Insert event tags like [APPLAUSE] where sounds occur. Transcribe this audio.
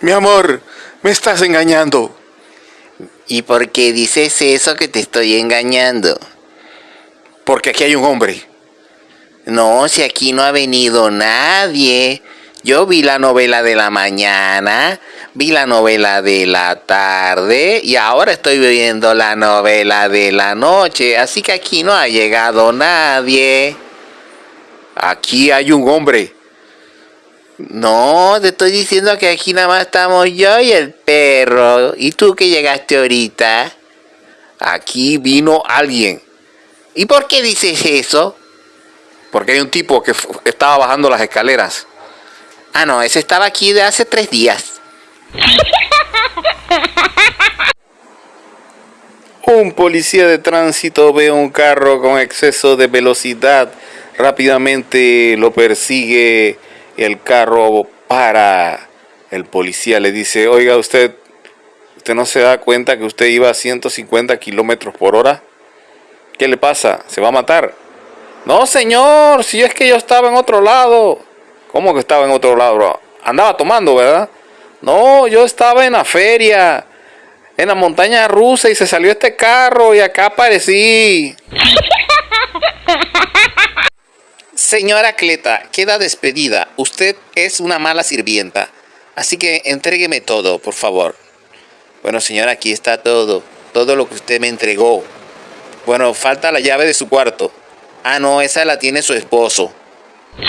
Mi amor, me estás engañando. ¿Y por qué dices eso que te estoy engañando? Porque aquí hay un hombre. No, si aquí no ha venido nadie. Yo vi la novela de la mañana, vi la novela de la tarde y ahora estoy viendo la novela de la noche. Así que aquí no ha llegado nadie. Aquí hay un hombre. No, te estoy diciendo que aquí nada más estamos yo y el perro. ¿Y tú que llegaste ahorita? Aquí vino alguien. ¿Y por qué dices eso? Porque hay un tipo que estaba bajando las escaleras. Ah, no, ese estaba aquí de hace tres días. Un policía de tránsito ve un carro con exceso de velocidad. Rápidamente lo persigue. El carro para. El policía le dice, oiga usted, ¿usted no se da cuenta que usted iba a 150 kilómetros por hora? ¿Qué le pasa? ¿Se va a matar? No, señor, si es que yo estaba en otro lado. ¿Cómo que estaba en otro lado? Andaba tomando, ¿verdad? No, yo estaba en la feria, en la montaña rusa y se salió este carro y acá aparecí. [LAUGHS] Señora Cleta, queda despedida. Usted es una mala sirvienta. Así que entrégueme todo, por favor. Bueno, señora, aquí está todo. Todo lo que usted me entregó. Bueno, falta la llave de su cuarto. Ah, no, esa la tiene su esposo. [LAUGHS]